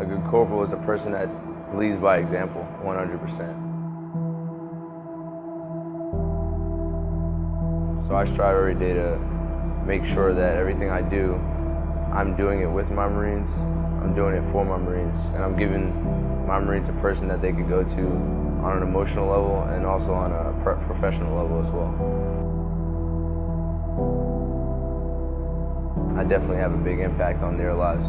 A good corporal is a person that leads by example, 100%. So I strive every day to make sure that everything I do, I'm doing it with my Marines, I'm doing it for my Marines, and I'm giving my Marines a person that they could go to on an emotional level and also on a professional level as well. I definitely have a big impact on their lives.